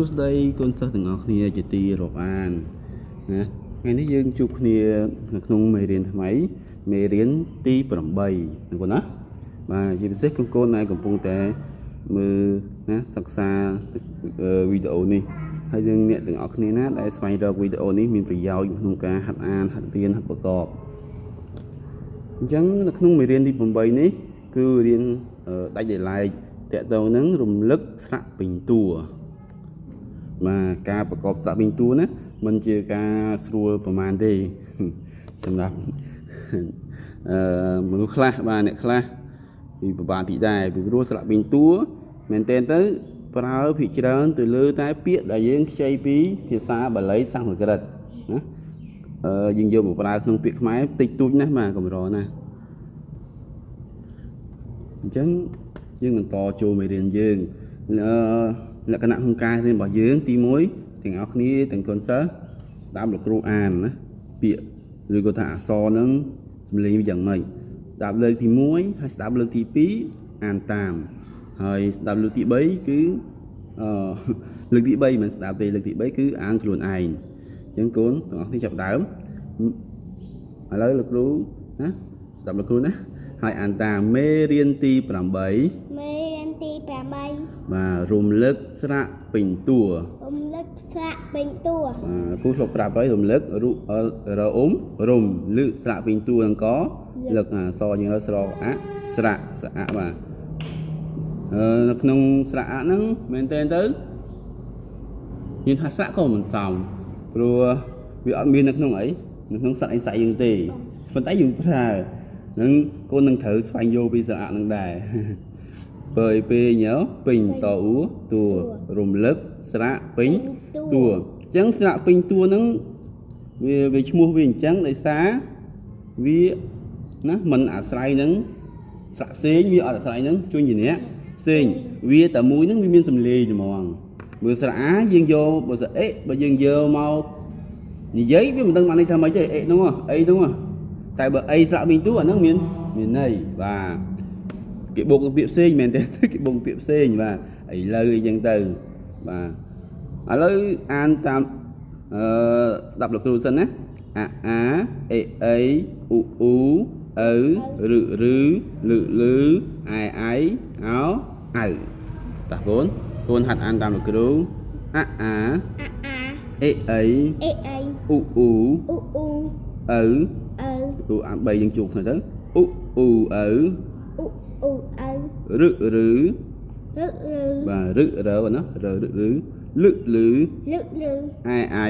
ួស្តីកូនសិស្សទាំងអស់គ្នាជាទីរាប់អានណាថ្ងៃនេះយើងជួបគ្នានៅក្នុងមេរៀនថ្មីមេរៀនទី8ណាកូនណាបាទជាពិសេសកូនកូនដែលកំពុងតែមើលណាសិក្សាវីដេអូនេះហើយយើងអ្នកទាំងអស់គ្នាណាដែលស្វែងរកវីដេអូនេះមានប្រយោជន៍ក្នុងការហាត់អានហាត់រៀនហាត់ប្រកបអញ្ចឹងនៅក្នុងមេរៀនទី8នេះគឺរៀនដាច់ដោយឡែកតកតងនឹងរំលឹកស្រៈពេញតួ បាទការប្រកបស្រៈពេញតួណាมันជាការស្រួលប្រហែលទេសម្រាប់អឺមនុស្សខ្លះបាទអ្នកខ្លះពីប្របាទទីដែរពីព្រោះស្រៈពេញតួមែនតើទៅប្រើភាគច្រើនទៅលើតែពាក្យដែលយើងខ្ចីពីភាសាបាលីសំស្ក្រឹតណាអឺយើងយកមកប្រើក្នុងពាក្យខ្មែរតិចតួចណាស់បាទកម្រណាអញ្ចឹងយើងបន្តចូលមេរៀនយើង លក្ខណៈក្នុងការរៀនរបស់យើងទី1ទាំងអស់គ្នាទាំងកូនសិស្សស្ដាប់លោកគ្រូអានណាពាក្យឬក៏ថាអក្សរហ្នឹងសំឡេងវាយ៉ាងម៉េចស្ដាប់លើកទី1ហើយស្ដាប់លើកទី2អានតាមហើយស្ដាប់លើកទី3គឺអឺលើកទី3មិនស្ដាប់ទេលើកទី3គឺអានខ្លួនឯងអញ្ចឹងកូនទាំងអស់គ្នាចាប់ដើមឥឡូវលោកគ្រូណាស្ដាប់លោកគ្រូណាហើយអានតាមមេរៀនទី8មេរៀន ទី8បាទរំលឹកស្រៈពេញតួរំលឹកស្រៈពេញតួបាទគូធ្លាប់ប្រាប់ហើយរំលឹកររអ៊ុំរំលឹកស្រៈពេញតួនឹងកលឹកអសយើងទៅស្រកអស្រៈស្រៈបាទអឺនៅក្នុងស្រៈហ្នឹងមែនតើទៅយើងថាស្រៈក៏មិនសមព្រោះវាអត់មាននៅក្នុងអីនៅក្នុងសត្វអីស្អីយើងទេប៉ុន្តែយើងប្រើនឹងកូននឹងត្រូវស្វែងយល់ពីសារៈនឹងដែរ បើពេញយោពេញតអ៊ូតួរំលឹកស្រៈពេញតួអញ្ចឹងស្រៈពេញតួនឹងវាវាឈ្មោះវាអញ្ចឹងដោយសារវាណាมันអាស្រ័យនឹងស្រៈផ្សេងវាអត់អាស្រ័យនឹងជួញជាអ្នកផ្សេងវាតែមួយនឹងវាមានសម្លេងហ្មងមើលស្រៈអាយើងយកបើស្រៈអេបើយើងយកមកនិយាយវាមិនដឹងបានន័យថាម៉េចទេអេនោះអីនោះតែបើអីស្រៈវិញទូអាហ្នឹងមានមានន័យបាទ គេបូកពាក្យផ្សេងមែនទេគេបូកពាក្យផ្សេងបាទឥឡូវអីចឹងទៅបាទឥឡូវអានតាមអឺស្ដាប់លោកគ្រូសិនណាអាអាអេអីអ៊ូអ៊ូអៅរឹរឺលឺលឺអៃអៃអោអៅតាកូនកូនហាត់អានតាមលោកគ្រូអាអាអេអីអេអីអ៊ូអ៊ូអ៊ូអ៊ូអៅអៅអ៊ូអាន3យើងជួបគ្នាទៅអ៊ូអ៊ូអៅអ៊ូអ៊ូអៅ រឹរឺរឹរឺបាទរឹរឺណារឹរឺលឹលឺលឹលឺអៃអៃ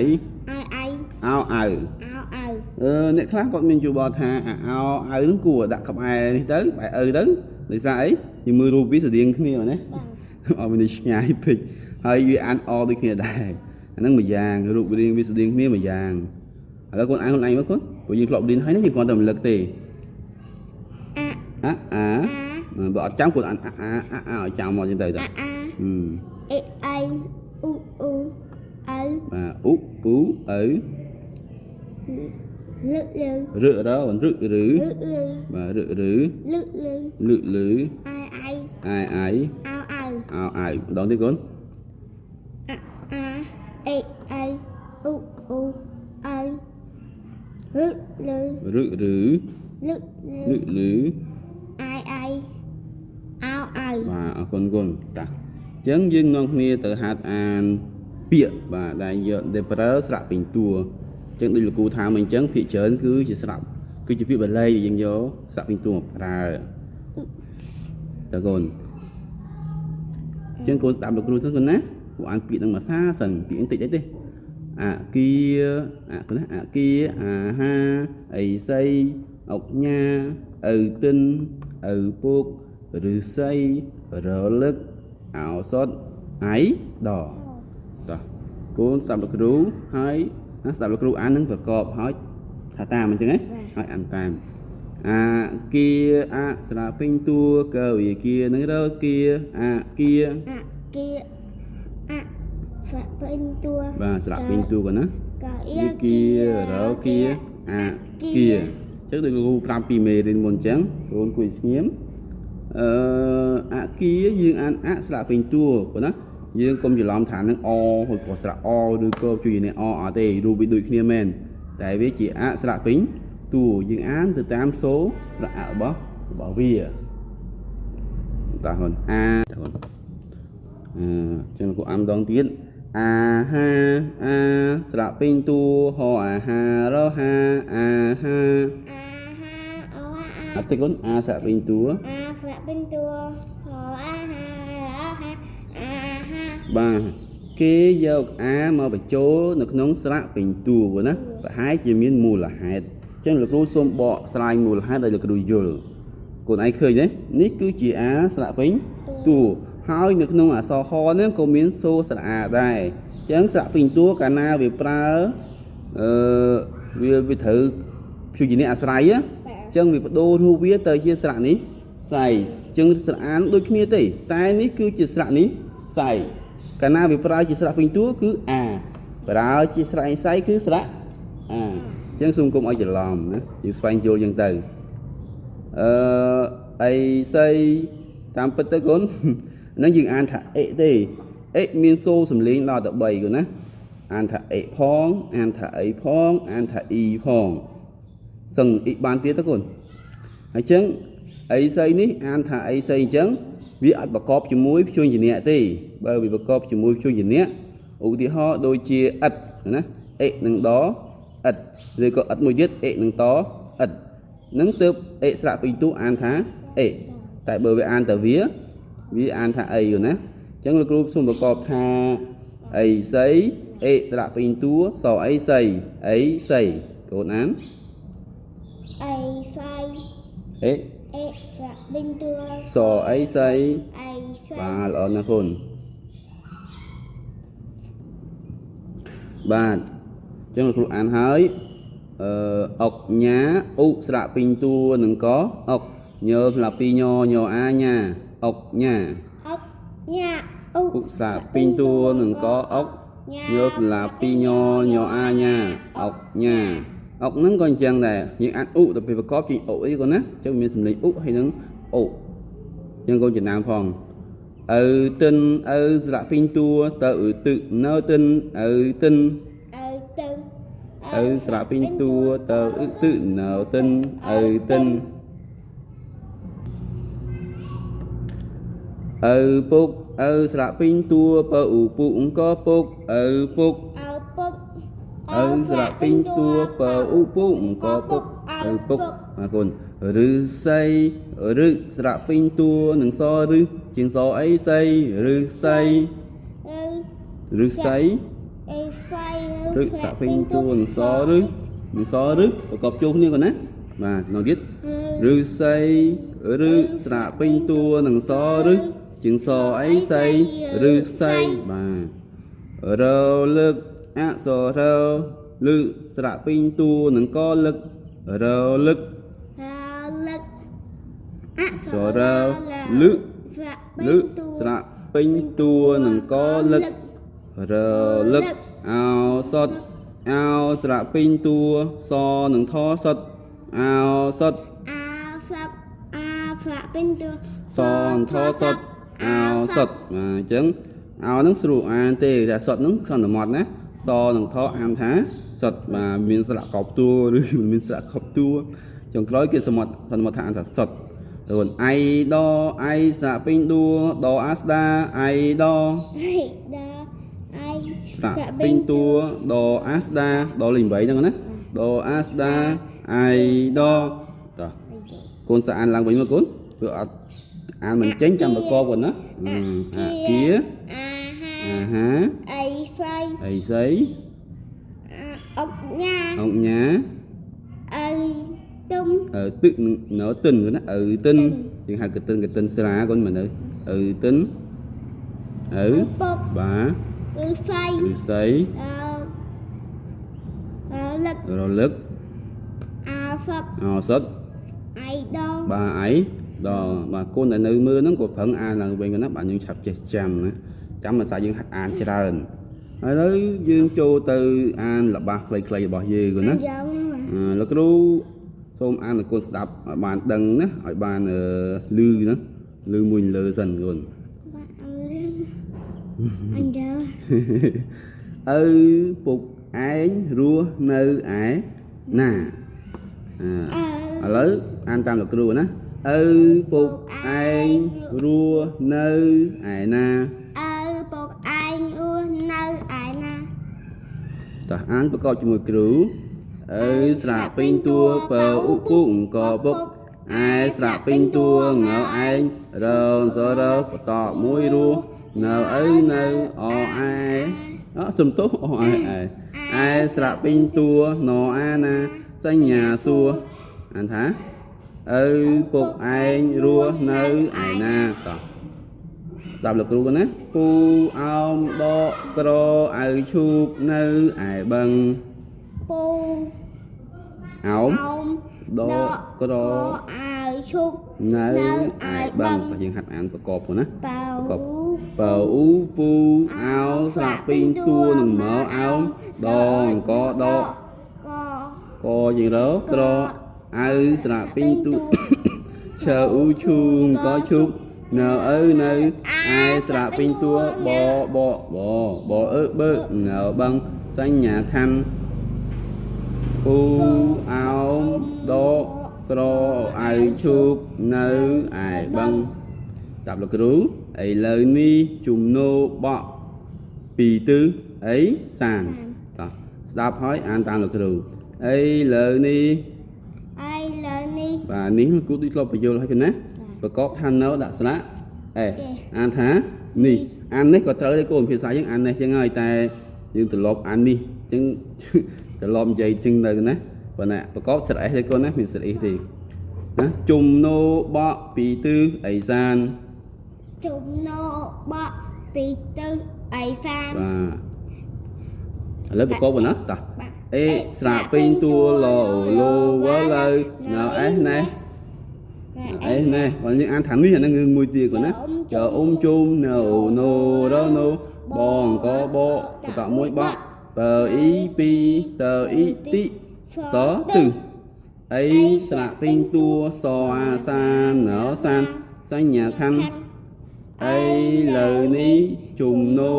អៃអៃអោអៅអោអៅអឺអ្នកខ្លះគាត់មានយោបល់ថាអោអៅហ្នឹងគួរដាក់ក្បែរនេះទៅបែរឪទៅដោយសារអីយើងមើលរូបវាស្តៀងគ្នាណាអត់មានឆ្ងាយពេកហើយវាអានអដូចគ្នាដែរអាហ្នឹងមួយយ៉ាងរូបរាងវាស្តៀងគ្នាមួយយ៉ាងឥឡូវគាត់អានខ្លួនឯងមើលគាត់ព្រោះយើងធ្លាប់រៀនហើយនេះយើងគ្រាន់តែរំលឹកទេអាអា បើអត់ចាំគាត់អានអាអាអាអាឲ្យចាំមកចឹងទៅទៅអាអេអៃអ៊ូអ៊ូអៅបាទអ៊ូអ៊ូអៅលឹលឺរឹរមិនរឹឬលឹលឺបាទរឹឬលឹលឺលឹលឺអៃអៃអៃអៃអោអៅអោអៅម្ដងទៀតកូនអាអាអេអៃអ៊ូអ៊ូអៅរឹលឺរឹឬលឹលឹលឺអៃអៃអោអៅ បាទអរគុណគុណតាអញ្ចឹងយើងនាំគ្នាទៅហាត់អានពាក្យបាទដែលយកដែលប្រើស្រៈពេញតួអញ្ចឹងដូចលោកគ្រូថាមកអញ្ចឹងភាគច្រើនគឺជាស្រៈគឺជាពាក្យបាលីដែលយើងយកស្រៈពេញតួមកប្រើតើកូនអញ្ចឹងកូនស្ដាប់លោកគ្រូសិនកូនណាគួរអានពាក្យនឹងមួយសាសិនពាក្យបន្តិចអីទេអគាអកណាអគាអាហាអីសីអុកញ៉ាឪទិនឪពុក ឫស្សីរលឹកអោសតអៃដតោះកូនស្ដាប់លោកគ្រូហើយណាស្ដាប់លោកគ្រូអាននឹងប្រកបហើយថាតាមអញ្ចឹងហ៎ហើយអានតាមអាគាអស្រពេញតួកវិគានឹងរគាអាគាអគាអស្រពេញតួបាទស្រពេញតួកណាវិគារគាអាគាអញ្ចឹងដូចលោកគ្រូប្រាប់ពីមេរៀនមុនអញ្ចឹងកូនគួយស្ងៀម អឺអគាយើងអានអស្រៈពេញតួប៉ុណ្ណាយើងកុំច្រឡំថានឹងអឬក៏ស្រៈអឬក៏ជួយនេះអអត់ទេរូបវាដូចគ្នាមែនតែវាជាអស្រៈពេញតួយើងអានទៅតាមសូរស្រៈរបស់របស់វាតាហ៊ុនអាតាហ៊ុនអឺចឹងលោកគ្រូអាំដងទៀតអាហាអាស្រៈពេញតួហអាហារហាអាហាអាហាអូអាអត់ទេគុនអាស្រៈពេញតួអា បាទគេយកអាមកបញ្ចូលនៅក្នុងស្រៈពេញតួណាប្រហែលជាមានមូលហេតុអញ្ចឹងលោកគ្រូសូមបកស្រាយមូលហេតុឲ្យលោកគ្រូយល់កូនឯងឃើញទេនេះគឺជាអាស្រៈពេញតួហើយនៅក្នុងអក្សរហហ្នឹងក៏មានសូរស្រៈអាដែរអញ្ចឹងស្រៈពេញតួកាលណាវាប្រើអឺវាវាត្រូវព្យញ្ជនៈអាស្រ័យណាបាទអញ្ចឹងវាបដូររូបវាទៅជាស្រៈនេះសៃអញ្ចឹងស្រៈអានដូចគ្នាទេតែនេះគឺជាស្រៈនេះសៃ កាលណាវាប្រើជាស្រៈពេញតួគឺអាប្រើជាស្រៈឯសៃគឺស្រៈអាអញ្ចឹងសូមកុំឲ្យច្រឡំណាយើងស្វែងយល់អញ្ចឹងទៅអឺអីសៃតាមពិតទៅកូនហ្នឹងយើងអានថាអិទេអិមានសូរសំលេងដល់ទៅ3កូនណាអានថាអិផងអានថាអីផងអានថាអ៊ីផងសឹងអ៊ីបានទៀតទៅកូនហើយអញ្ចឹងអីស្អីនេះអានថាអីស្អីអញ្ចឹង វាអត់ប្រកបជាមួយព្យញ្ជនៈទេបើវាប្រកបជាមួយព្យញ្ជនៈឧទាហរណ៍ដូចជាអិតណាអិនឹងដអិតឬក៏អិតមួយទៀតអិនឹងតអិតនឹងទើបអិស្រៈពេញទូអានថាអិតែបើវាអានតែវាវាអានថាអីយល់ណាអញ្ចឹងលោកគ្រូសូមប្រកបថាអីស្អីអិស្រៈពេញតួសអីស្អីអីស្អីកូនអានអីស្អី អេអេស្រៈពេញតួសអីស្អីអីស្អីបាទល្អណាស់គុណបាទអញ្ចឹងលោកគ្រូអានហើយអឺអុកញ៉ាឧស្រៈពេញតួនឹងកអុកញើស្លាពីញញអាញ៉ាអុកញ៉ាអុកញ៉ាអុឧស្រៈពេញតួនឹងកអុកញើស្លាពីញញអាញ៉ាអុកញ៉ា អុកហ្នឹងក៏អញ្ចឹងដែរយើងអានឧទៅពេលប្រកបជាឧអីក៏ណាអញ្ចឹងមានសម្លេងឧហើយនឹងឧយើងក៏ចំណាំផងអើទិនអើស្រៈពេញតួទៅអ៊ឺទឹកនៅទិនអើទិនអើទៅអើស្រៈពេញតួទៅអ៊ឺទឹកនៅទិនអើទិនអើពុកអើស្រៈពេញតួបើឧពុកអង្គពុកអើពុកអើពុក អើស្រៈពេញតួបើឧពុអង្គពុកអើពុកអរគុណឬស័យឬស្រៈពេញតួនឹងសឬជាងសអីស័យឬស័យអើឬស័យអេស្អីឬស្រៈពេញតួនឹងសឬនឹងសឬប្រកបជួសគ្នាគាត់ណាបាទក្នុងទៀតឬស័យឬស្រៈពេញតួនឹងសឬជាងសអីស័យឬស័យបាទរលឹក អក្សររលឹកស្រៈពេញតួនឹងកលឹករលឹករលឹកអសរលឹកស្រៈលឹកស្រៈពេញតួនឹងកលឹករលឹកអោសតអោស្រៈពេញតួសនឹងថសតអោសតអាស្រៈអាស្រៈពេញតួសនថសតអោសតបាទអញ្ចឹងអោហ្នឹងស្រួលអានទេតែសតហ្នឹងសន្មត់ណា សនឹងថអានថាសតបាទមានស្រៈកប់តួឬមិនមានស្រៈកប់តួចុងក្រោយគេសន្មត់សន្មត់ថាអានថាសតរួនអៃដអៃស្រៈពេញតួដអាស្ដាអៃដអៃដាអៃស្រៈពេញតួដអាស្ដាដលេខ8ហ្នឹងណាដអាស្ដាអៃដតោះកូនសាអានឡើងវិញមកកូនព្រោះអត់អានមិនចេញចាំប្រកបគាត់ណាអឺអាគាអាហាអាហា អីស្អីអីស្អីអុកញ៉ាអង្គញាអីទុំអើទឹកនឹងនៅទិនគាត់ណាអើទិនយើងហៅកទិនកទិនស្រាកូនមើលនៅអើទិនអើពុកបាឬស្អីឬស្អីអឺអឺលឹករលឹកអាហ្វឹកអោសុតអៃដងបាទអីដល់បាទកូនដែលនៅមើលហ្នឹងក៏ប្រឹងអានឡើងវិញគាត់ណាបាទយើងឆាប់ចេះចាំណាចាំមិនថាយើងហាត់អានច្រើនហើយ ឥឡូវយើងចូលទៅអានល្បះខ្លីៗរបស់យើងគាត់ណាយ៉ាងអឺលោកគ្រូសូមអានឲ្យកូនស្ដាប់ឲ្យបានដឹងណាឲ្យបានអឺលឺណាលឺមួយលើសិនកូនបាក់អឺ anh đỡ ឪពុកឯងរស់នៅឯណាអាឥឡូវអានតាមលោកគ្រូណាឪពុកឯងរស់នៅឯណា តោះអានប្រកបជាមួយគ្រូឪស្រៈពេញតួបើឧពុអង្គពុកឯស្រៈពេញតួងើឯងរងសរោបតមួយរស់នៅឪនៅអឯអសំទោសអឯឯឯស្រៈពេញតួណអាណាសញ្ញាសួរអានថាឪពុកឯងរស់នៅឯណាតោះ ស្ដាប់លោកគ្រូគាត់ណាពូអោមដកក្រអៅឈូកនៅឯបឹង pu អោម ông ដកក្រ có ai chúc នៅនៅឯឯបឹបឹងងបើយើងហាត់អានប្រកបហ្នឹងណា bao Cục. បើអ៊ូពូអោស្រៈពេញតួនឹងមកអោមដងកដក có កយើងរកក្រអៅស្រៈពេញតួឈើអ៊ូឈូងក៏ឈុក នៅឪនៅឯស្រៈពេញតួបបបបអឺបើនៅបឹងសញ្ញាខណ្ឌពូអោមដកក្រអៅឈូកនៅឯបឹងតាប់លោកគ្រូឥឡូវនេះជំនោបកពីទិសអីសានតោះស្ដាប់ហើយអានតាមលោកគ្រូឥឡូវនេះ ai lớn đi បាទនេះគូដូចធ្លាប់បញ្យល់ហើយគណា ប្រកបថានៅដាក់ស្រៈអេអានថានេះអាននេះក៏ត្រូវដែរគោលភាសាយើងអាននេះចឹងហើយតែយើងត្រឡប់អាននេះចឹងត្រឡប់និយាយចឹងទៅណាប៉ុន្តែប្រកបស្រៈអេទេគូណាមានស្រៈអេទេណាជំនោបកពីទិសអីសាន chúng nó bọ bị tư ai phan បាទឥឡូវប្រកបប៉ុណ្ណាតោះ bạn អេស្រៈពេញតួលលោវលើនៅអេសណេះ អេសណេះបើយើងអានថានេះអាហ្នឹងរឿងមួយទៀតគាត់ណាចើអ៊ុំជុំនៅណូរណូបងកបបតមួយបកបើអ៊ីពីតើអ៊ីទីសទិអីស្រៈពេញតួសអាសានណោសានសញ្ញាខណ្ឌអីលើនេះជំនោ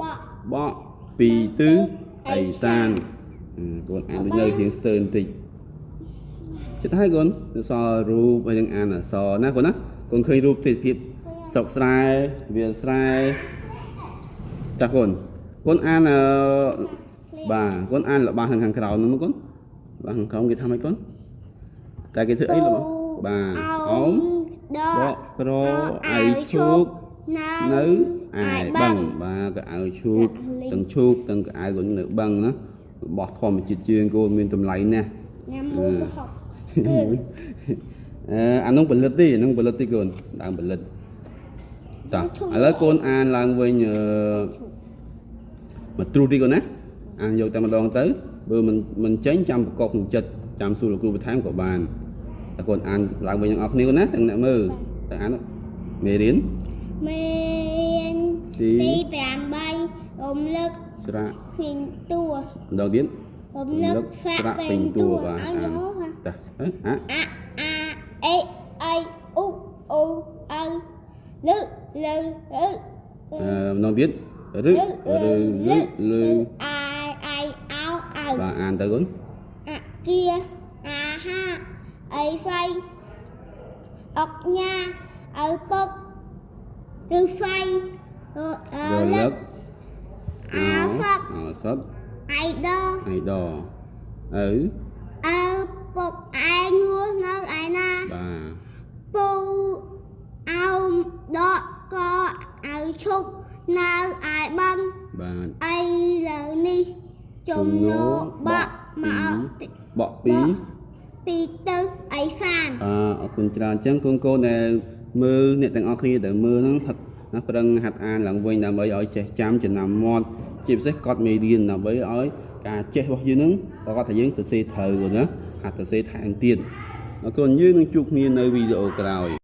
bọ បកពីទិសអីសានអឺកូនអានដូចនៅរៀងស្ទើរបន្តិច ចិត្តហើយកូនសររូបហើយនឹងអានអក្សរណាកូនណាកូនឃើញរូបទេសភាពស្រុកស្រែវាលស្រែចាស់កូនកូនអានអឺបាទកូនអានរបស់ខាងខាងក្រោមហ្នឹងមកកូនរបស់ខាងក្រោមគេធ្វើម៉េចកូនតែគេធ្វើអីរបស់បាទអោមប đọ កក្រអៃឈូកនៅឯបឹងបាទកៅអៅឈូកទាំងឈូកទាំងកៅអៅក៏នៅបឹងណារបស់ធម្មជាតិជាងគោមានតម្លៃណាស់ nhằm Ừ. mua học អឺ អានោះផលិតទេអានោះផលិតទេកូនដើមផលិតតោះឥឡូវកូនអានឡើងវិញអឺមកទ្រុសទីកូនណាអានយកតែម្ដងទៅបើមិនមិនចេញចាំប្រកបក្នុងចិត្តចាំសួរលោកគ្រូបន្ថែមក៏បានតែកូនអានឡើងវិញទាំងអស់គ្នាកូនណាទាំងអ្នកមើលតែអានមេរៀន men Tí. tí bàn bay ôm lực ស្រៈ hình tua ម្ដងទៀត ôm លឹ lực កស្រៈ phát ពេញ bên តួ tua បាទ ở អាន đó hả តាអឺអា a a e ai u u ơ lư lư lư អឺម្ដងទៀតរឹ lư ឬលឺលឺ ai ai áo បា ơ ទអានទៅគុន à kia à ha ấy phay ọc nha ở bốc từ phay ờ រ ờ លឹ lực ក à phật អសត ai đo អៃដអៅ ដកក៏អៅឈប់នៅឯបឹងបាទឥឡូវនេះជំនោបក់មកបក់ពីពីទឹកអីខានបាទអរគុណច្រើនអញ្ចឹងកូនកូនដែលមើលអ្នកទាំងអស់គ្នាដែលមើលហ្នឹងផឹកណាប្រឹងហាត់អានឡើងវិញដើម្បីឲ្យចេះចាំចំណាំមាត់ជាពិសេសកត់មេរៀនដើម្បីឲ្យការចេះរបស់យើងហ្នឹងប្រកបថាយើងសរសេរត្រូវណាហាត់សរសេរថែមទៀតអរគុណយើងនឹងជួបគ្នានៅវីដេអូក្រោយ